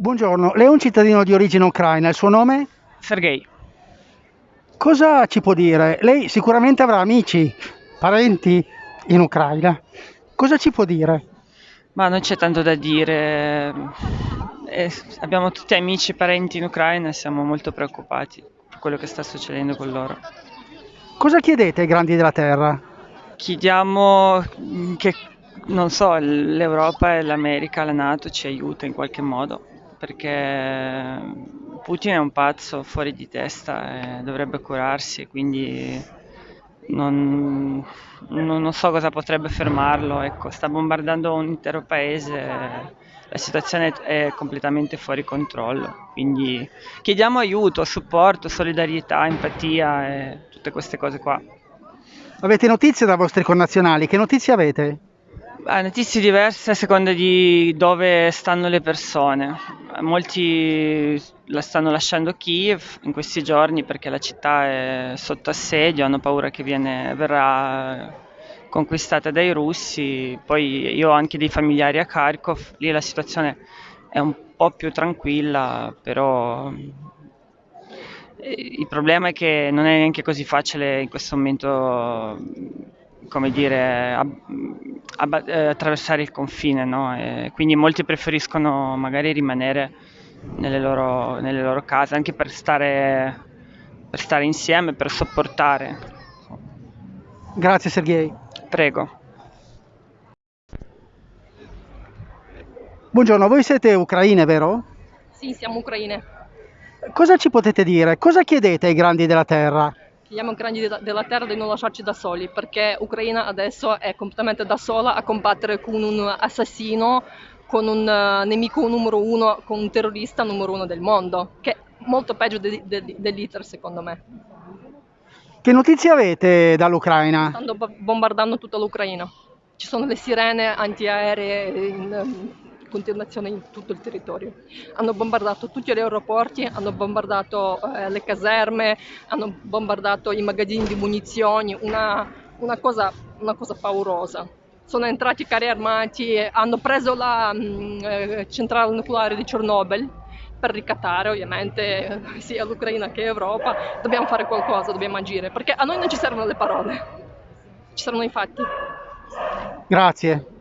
Buongiorno, lei è un cittadino di origine ucraina, il suo nome? Sergei, Cosa ci può dire? Lei sicuramente avrà amici, parenti in Ucraina. Cosa ci può dire? ma non c'è tanto da dire. Eh, abbiamo tutti amici e parenti in Ucraina e siamo molto preoccupati per quello che sta succedendo con loro. Cosa chiedete ai grandi della terra? Chiediamo mm, che, non so, l'Europa e l'America, la NATO ci aiuta in qualche modo, perché Putin è un pazzo fuori di testa e dovrebbe curarsi, quindi non, non- so cosa potrebbe fermarlo, ecco, sta bombardando un intero paese, la situazione è completamente fuori controllo, quindi chiediamo aiuto, supporto, solidarietà, empatia e tutte queste cose qua. Avete notizie dai vostri connazionali? Che notizie avete? Ah, notizie diverse a seconda di dove stanno le persone. Molti la stanno lasciando Kiev in questi giorni perché la città è sotto assedio, hanno paura che viene- verrà conquistata dai russi. Poi io ho anche dei familiari a Kharkov, lì la situazione è un po' più tranquilla, però eh, il problema è che non è neanche così facile in questo momento, come dire, ab- abba- eh, attraversare il confine, no? E quindi molti preferiscono magari rimanere nelle loro, nelle loro case, anche per stare, per stare insieme, per sopportare. Grazie Sergei. Prego. Buongiorno, voi siete ucraine, vero? Sì, siamo ucraine. Cosa ci potete dire? Cosa chiedete ai grandi della terra? Chiediamo ai grandi della, terra di non lasciarci da soli, perché Ucraina adesso è completamente da sola a combattere con un assassino, con un eh, nemico numero uno, con un terrorista numero uno del mondo, che è molto peggio de- de- dell'Hitler secondo me. Che notizie avete dall'Ucraina? Stanno bo- bombardando tutta l'Ucraina. Ci sono le sirene antiaeree in continuazione in tutto il territorio. Hanno bombardato tutti gli aeroporti, hanno bombardato eh, le caserme, hanno bombardato i magazzini di munizioni, una, una cosa, una cosa paurosa. Sono entrati carri armati, hanno preso la mm, eh, centrale nucleare di Chernobyl per ricattare ovviamente sia l'Ucraina che l'Europa. Dobbiamo fare qualcosa, dobbiamo agire, perché a noi non ci servono le parole, ci servono i fatti. Grazie.